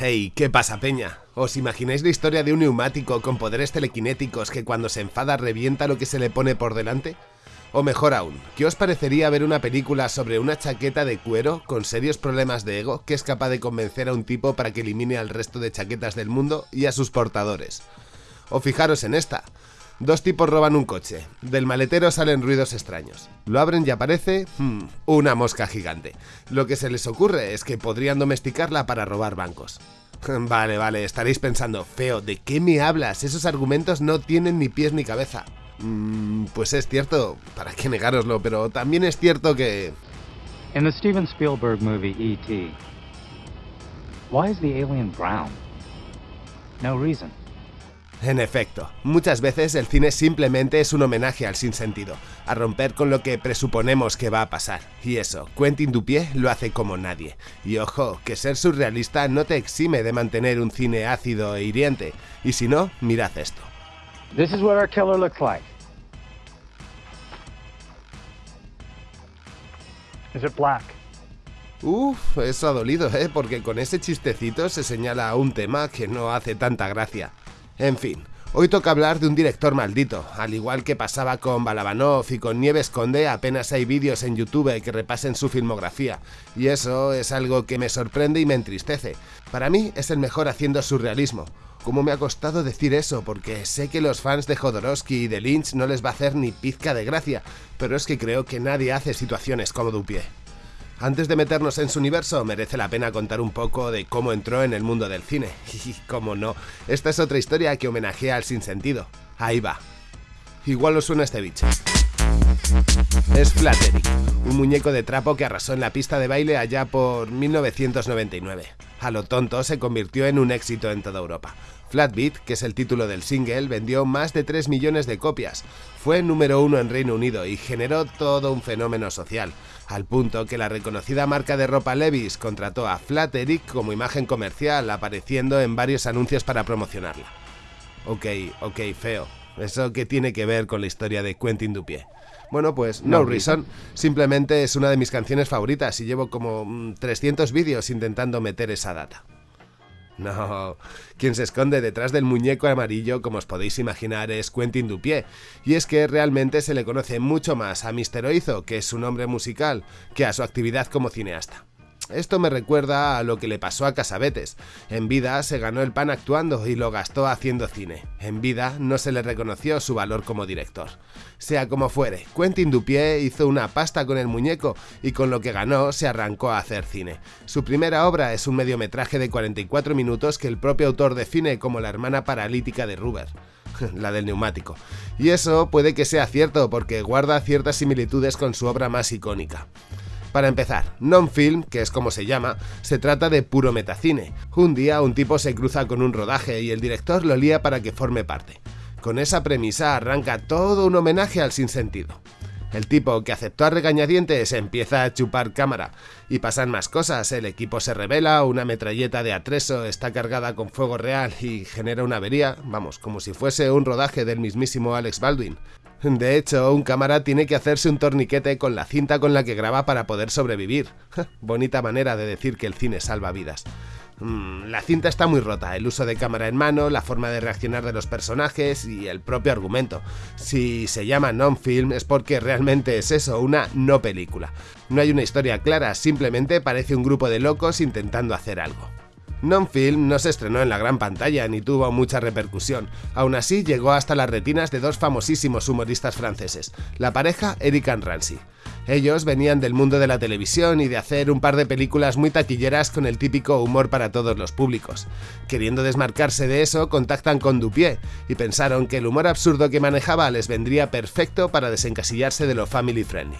Hey, ¿qué pasa, peña? ¿Os imagináis la historia de un neumático con poderes telequinéticos que cuando se enfada revienta lo que se le pone por delante? O mejor aún, ¿qué os parecería ver una película sobre una chaqueta de cuero con serios problemas de ego que es capaz de convencer a un tipo para que elimine al resto de chaquetas del mundo y a sus portadores? O fijaros en esta. Dos tipos roban un coche. Del maletero salen ruidos extraños. Lo abren y aparece... Hmm, una mosca gigante. Lo que se les ocurre es que podrían domesticarla para robar bancos. Vale, vale, estaréis pensando, feo, ¿de qué me hablas? Esos argumentos no tienen ni pies ni cabeza. Mm, pues es cierto, para qué negároslo, pero también es cierto que... En the Steven Spielberg movie E.T., why is the alien brown? No reason. En efecto, muchas veces el cine simplemente es un homenaje al sinsentido, a romper con lo que presuponemos que va a pasar. Y eso, Quentin Dupié lo hace como nadie. Y ojo, que ser surrealista no te exime de mantener un cine ácido e hiriente. Y si no, mirad esto. This is what our killer looks like. Is it black? Uf, eso ha dolido, ¿eh? Porque con ese chistecito se señala un tema que no hace tanta gracia. En fin, hoy toca hablar de un director maldito. Al igual que pasaba con Balabanov y con Nieves Conde, apenas hay vídeos en YouTube que repasen su filmografía. Y eso es algo que me sorprende y me entristece. Para mí es el mejor haciendo surrealismo. ¿Cómo me ha costado decir eso? Porque sé que los fans de Jodorowsky y de Lynch no les va a hacer ni pizca de gracia, pero es que creo que nadie hace situaciones como Dupié. Antes de meternos en su universo, merece la pena contar un poco de cómo entró en el mundo del cine. Y cómo no, esta es otra historia que homenajea al sinsentido. Ahí va. Igual os suena este bicho. Es Flattery, un muñeco de trapo que arrasó en la pista de baile allá por 1999. A lo tonto se convirtió en un éxito en toda Europa. Flatbeat, que es el título del single, vendió más de 3 millones de copias, fue número uno en Reino Unido y generó todo un fenómeno social, al punto que la reconocida marca de ropa Levis contrató a Flat Eric como imagen comercial, apareciendo en varios anuncios para promocionarla. Ok, ok, feo. ¿Eso qué tiene que ver con la historia de Quentin Dupié? Bueno, pues No, Reason simplemente es una de mis canciones favoritas y llevo como 300 mm, vídeos intentando meter esa data. No, quien se esconde detrás del muñeco amarillo, como os podéis imaginar, es Quentin Dupié, y es que realmente se le conoce mucho más a Mr. Oizo, que es su nombre musical, que a su actividad como cineasta. Esto me recuerda a lo que le pasó a Casabetes. En vida se ganó el pan actuando y lo gastó haciendo cine. En vida no se le reconoció su valor como director. Sea como fuere, Quentin Dupié hizo una pasta con el muñeco y con lo que ganó se arrancó a hacer cine. Su primera obra es un mediometraje de 44 minutos que el propio autor define como la hermana paralítica de Ruber la del neumático. Y eso puede que sea cierto porque guarda ciertas similitudes con su obra más icónica. Para empezar, non-film, que es como se llama, se trata de puro metacine. Un día un tipo se cruza con un rodaje y el director lo lía para que forme parte. Con esa premisa arranca todo un homenaje al sinsentido. El tipo que aceptó a regañadientes empieza a chupar cámara y pasan más cosas, el equipo se revela, una metralleta de atreso está cargada con fuego real y genera una avería, vamos, como si fuese un rodaje del mismísimo Alex Baldwin. De hecho, un cámara tiene que hacerse un torniquete con la cinta con la que graba para poder sobrevivir. Bonita manera de decir que el cine salva vidas. Mm, la cinta está muy rota, el uso de cámara en mano, la forma de reaccionar de los personajes y el propio argumento. Si se llama non-film es porque realmente es eso, una no película. No hay una historia clara, simplemente parece un grupo de locos intentando hacer algo. Non-Film no se estrenó en la gran pantalla ni tuvo mucha repercusión, aún así llegó hasta las retinas de dos famosísimos humoristas franceses, la pareja Eric and Ramsey. Ellos venían del mundo de la televisión y de hacer un par de películas muy taquilleras con el típico humor para todos los públicos. Queriendo desmarcarse de eso, contactan con Dupié y pensaron que el humor absurdo que manejaba les vendría perfecto para desencasillarse de lo family friendly.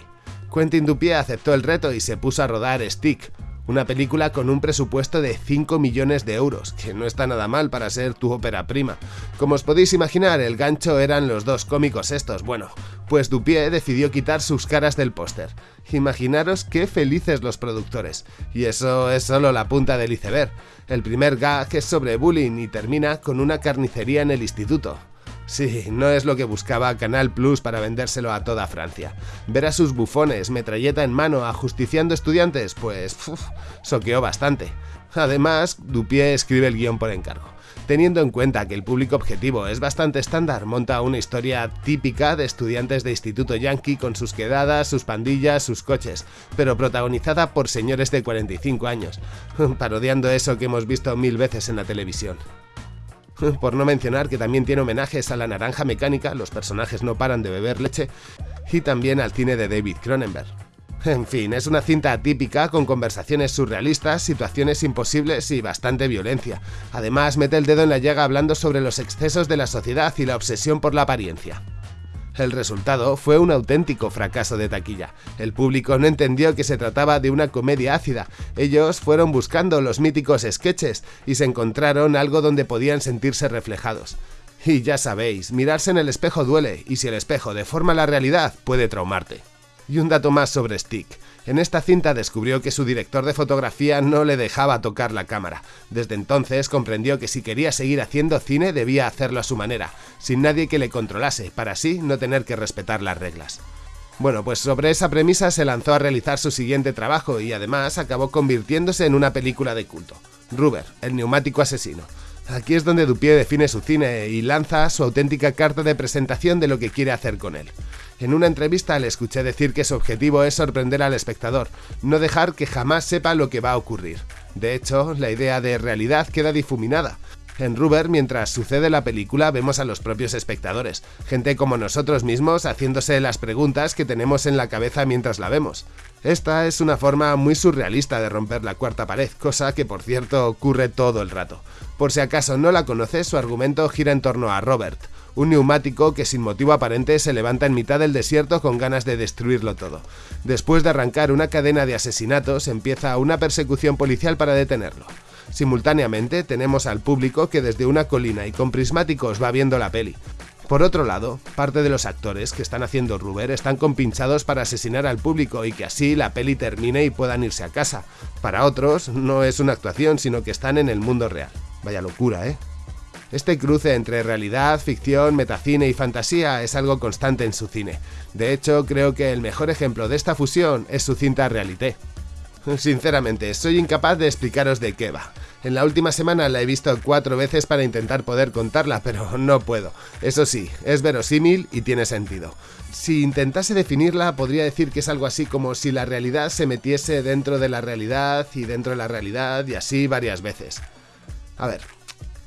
Quentin Dupié aceptó el reto y se puso a rodar Stick, una película con un presupuesto de 5 millones de euros, que no está nada mal para ser tu ópera prima. Como os podéis imaginar, el gancho eran los dos cómicos estos. Bueno, pues Dupié decidió quitar sus caras del póster. Imaginaros qué felices los productores. Y eso es solo la punta del iceberg. El primer gag es sobre bullying y termina con una carnicería en el instituto. Sí, no es lo que buscaba Canal Plus para vendérselo a toda Francia. Ver a sus bufones, metralleta en mano, ajusticiando estudiantes, pues soqueó bastante. Además, Dupié escribe el guion por encargo. Teniendo en cuenta que el público objetivo es bastante estándar, monta una historia típica de estudiantes de instituto yankee con sus quedadas, sus pandillas, sus coches, pero protagonizada por señores de 45 años, parodiando eso que hemos visto mil veces en la televisión. Por no mencionar que también tiene homenajes a la naranja mecánica, los personajes no paran de beber leche, y también al cine de David Cronenberg. En fin, es una cinta atípica con conversaciones surrealistas, situaciones imposibles y bastante violencia. Además, mete el dedo en la llaga hablando sobre los excesos de la sociedad y la obsesión por la apariencia. El resultado fue un auténtico fracaso de taquilla. El público no entendió que se trataba de una comedia ácida. Ellos fueron buscando los míticos sketches y se encontraron algo donde podían sentirse reflejados. Y ya sabéis, mirarse en el espejo duele, y si el espejo deforma la realidad, puede traumarte. Y un dato más sobre Stick. En esta cinta descubrió que su director de fotografía no le dejaba tocar la cámara. Desde entonces comprendió que si quería seguir haciendo cine debía hacerlo a su manera, sin nadie que le controlase, para así no tener que respetar las reglas. Bueno, pues sobre esa premisa se lanzó a realizar su siguiente trabajo y además acabó convirtiéndose en una película de culto. Ruber, el neumático asesino. Aquí es donde Dupié define su cine y lanza su auténtica carta de presentación de lo que quiere hacer con él. En una entrevista le escuché decir que su objetivo es sorprender al espectador, no dejar que jamás sepa lo que va a ocurrir. De hecho, la idea de realidad queda difuminada. En Ruber, mientras sucede la película, vemos a los propios espectadores, gente como nosotros mismos haciéndose las preguntas que tenemos en la cabeza mientras la vemos. Esta es una forma muy surrealista de romper la cuarta pared, cosa que por cierto ocurre todo el rato. Por si acaso no la conoces, su argumento gira en torno a Robert, un neumático que sin motivo aparente se levanta en mitad del desierto con ganas de destruirlo todo. Después de arrancar una cadena de asesinatos, empieza una persecución policial para detenerlo. Simultáneamente tenemos al público que desde una colina y con prismáticos va viendo la peli. Por otro lado, parte de los actores que están haciendo Ruber están compinchados para asesinar al público y que así la peli termine y puedan irse a casa. Para otros, no es una actuación, sino que están en el mundo real. Vaya locura, ¿eh? Este cruce entre realidad, ficción, metacine y fantasía es algo constante en su cine. De hecho, creo que el mejor ejemplo de esta fusión es su cinta Realité. Sinceramente, soy incapaz de explicaros de qué va. En la última semana la he visto cuatro veces para intentar poder contarla, pero no puedo. Eso sí, es verosímil y tiene sentido. Si intentase definirla, podría decir que es algo así como si la realidad se metiese dentro de la realidad y dentro de la realidad y así varias veces. A ver,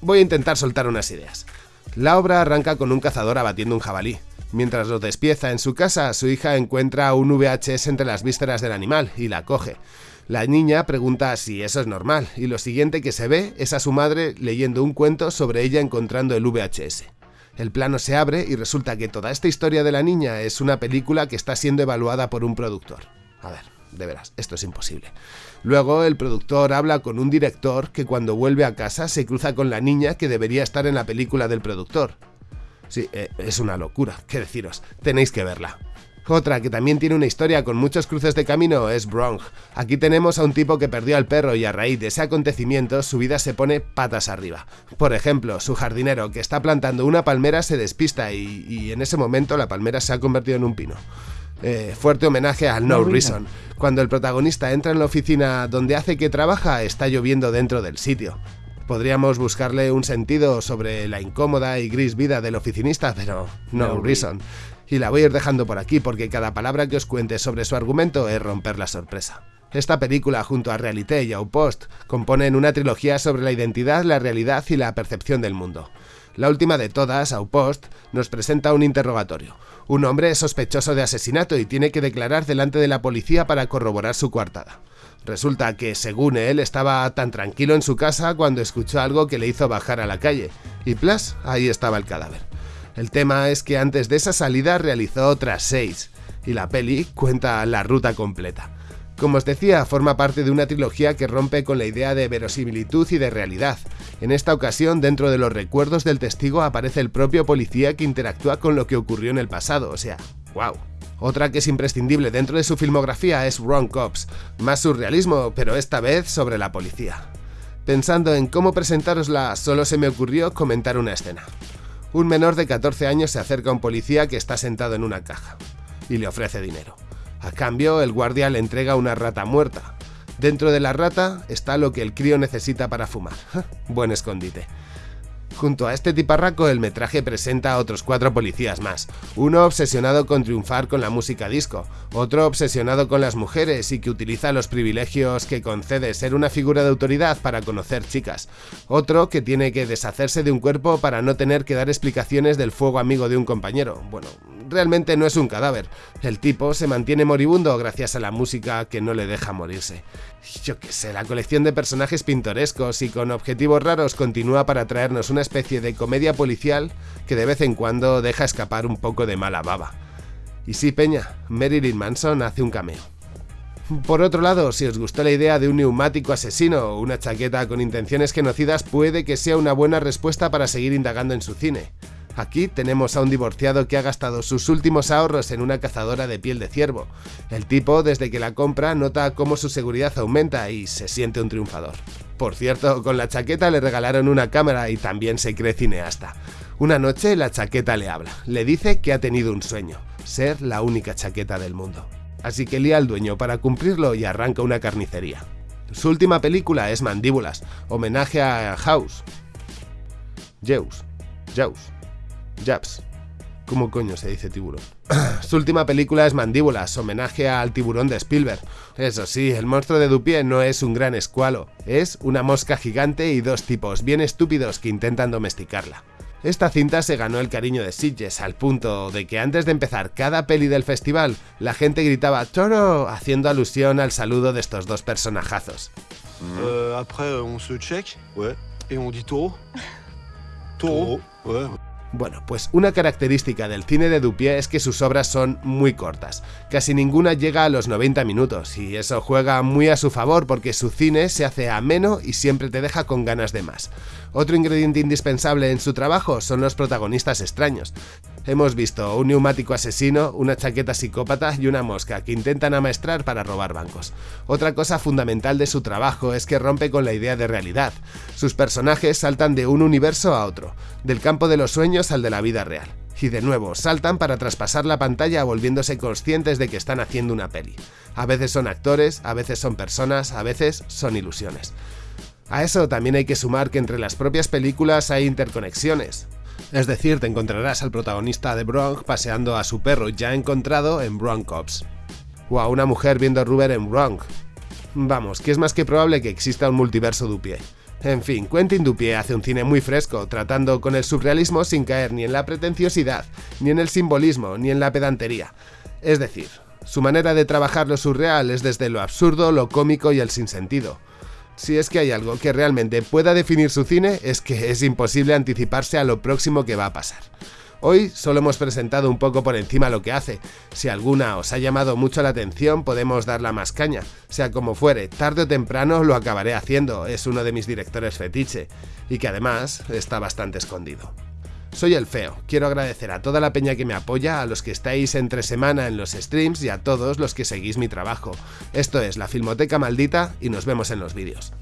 Voy a intentar soltar unas ideas. La obra arranca con un cazador abatiendo un jabalí. Mientras lo despieza en su casa, su hija encuentra un VHS entre las vísceras del animal y la coge. La niña pregunta si eso es normal, y lo siguiente que se ve es a su madre leyendo un cuento sobre ella encontrando el VHS. El plano se abre y resulta que toda esta historia de la niña es una película que está siendo evaluada por un productor. A ver, de veras, esto es imposible. Luego el productor habla con un director que cuando vuelve a casa se cruza con la niña que debería estar en la película del productor. Sí, eh, es una locura, qué deciros, tenéis que verla. Otra que también tiene una historia con muchos cruces de camino es Bronx. Aquí tenemos a un tipo que perdió al perro y a raíz de ese acontecimiento su vida se pone patas arriba. Por ejemplo, su jardinero que está plantando una palmera se despista y, en ese momento la palmera se ha convertido en un pino. Eh, fuerte homenaje al No, Reason. Cuando el protagonista entra en la oficina donde hace que trabaja, está lloviendo dentro del sitio. Podríamos buscarle un sentido sobre la incómoda y gris vida del oficinista, pero no, reason. Y la voy a ir dejando por aquí porque cada palabra que os cuente sobre su argumento es romper la sorpresa. Esta película, junto a Realité y Post, componen una trilogía sobre la identidad, la realidad y la percepción del mundo. La última de todas, Post, nos presenta un interrogatorio. Un hombre es sospechoso de asesinato y tiene que declarar delante de la policía para corroborar su coartada. Resulta que, según él, estaba tan tranquilo en su casa cuando escuchó algo que le hizo bajar a la calle. Y plas, ahí estaba el cadáver. El tema es que antes de esa salida realizó otras seis, y la peli cuenta la ruta completa. Como os decía, forma parte de una trilogía que rompe con la idea de verosimilitud y de realidad. En esta ocasión, dentro de los recuerdos del testigo aparece el propio policía que interactúa con lo que ocurrió en el pasado, o sea, wow. Otra que es imprescindible dentro de su filmografía es Wrong Cops, más surrealismo, pero esta vez sobre la policía. Pensando en cómo presentarosla, solo se me ocurrió comentar una escena. Un menor de 14 años se acerca a un policía que está sentado en una caja y le ofrece dinero. A cambio, el guardia le entrega una rata muerta. Dentro de la rata está lo que el crío necesita para fumar. Buen escondite. Junto a este tiparraco, el metraje presenta a otros cuatro policías más. Uno obsesionado con triunfar con la música disco, otro obsesionado con las mujeres y que utiliza los privilegios que concede ser una figura de autoridad para conocer chicas, otro que tiene que deshacerse de un cuerpo para no tener que dar explicaciones del fuego amigo de un compañero. Bueno, realmente no es un cadáver. El tipo se mantiene moribundo gracias a la música que no le deja morirse. Yo qué sé, la colección de personajes pintorescos y con objetivos raros continúa para traernos una especie de comedia policial que de vez en cuando deja escapar un poco de mala baba. Y sí, Peña, Marilyn Manson hace un cameo. Por otro lado, si os gustó la idea de un neumático asesino o una chaqueta con intenciones genocidas, puede que sea una buena respuesta para seguir indagando en su cine. Aquí tenemos a un divorciado que ha gastado sus últimos ahorros en una cazadora de piel de ciervo. El tipo, desde que la compra, nota cómo su seguridad aumenta y se siente un triunfador. Por cierto, con la chaqueta le regalaron una cámara y también se cree cineasta. Una noche la chaqueta le habla, le dice que ha tenido un sueño, ser la única chaqueta del mundo. Así que lía al dueño para cumplirlo y arranca una carnicería. Su última película es Mandíbulas, homenaje a House. Zeus. Japs. ¿Cómo coño se dice tiburón? Su última película es Mandíbulas, homenaje al tiburón de Spielberg. Eso sí, el monstruo de Dupié no es un gran escualo, es una mosca gigante y dos tipos bien estúpidos que intentan domesticarla. Esta cinta se ganó el cariño de Sitges al punto de que antes de empezar cada peli del festival, la gente gritaba ¡Toro! haciendo alusión al saludo de estos dos personajazos. Euh, après, on se check, ouais, et on dit taureau. Taureau, ouais. Bueno, pues una característica del cine de Dupié es que sus obras son muy cortas. Casi ninguna llega a los 90 minutos, y eso juega muy a su favor porque su cine se hace ameno y siempre te deja con ganas de más. Otro ingrediente indispensable en su trabajo son los protagonistas extraños. Hemos visto un neumático asesino, una chaqueta psicópata y una mosca que intentan amaestrar para robar bancos. Otra cosa fundamental de su trabajo es que rompe con la idea de realidad. Sus personajes saltan de un universo a otro, del campo de los sueños al de la vida real. Y de nuevo, saltan para traspasar la pantalla volviéndose conscientes de que están haciendo una peli. A veces son actores, a veces son personas, a veces son ilusiones. A eso también hay que sumar que entre las propias películas hay interconexiones. Es decir, te encontrarás al protagonista de Bronx paseando a su perro ya encontrado en Bronx Cops. O a una mujer viendo a Ruber en Bronx. Vamos, que es más que probable que exista un multiverso Dupié. En fin, Quentin Dupié hace un cine muy fresco, tratando con el surrealismo sin caer ni en la pretenciosidad, ni en el simbolismo, ni en la pedantería. Es decir, su manera de trabajar lo surreal es desde lo absurdo, lo cómico y el sinsentido. Si es que hay algo que realmente pueda definir su cine, es que es imposible anticiparse a lo próximo que va a pasar. Hoy solo hemos presentado un poco por encima lo que hace. Si alguna os ha llamado mucho la atención, podemos darla más caña. Sea como fuere, tarde o temprano lo acabaré haciendo, es uno de mis directores fetiche, y que además está bastante escondido. Soy el Feo, quiero agradecer a toda la peña que me apoya, a los que estáis entre semana en los streams y a todos los que seguís mi trabajo. Esto es la Filmoteca Maldita y nos vemos en los vídeos.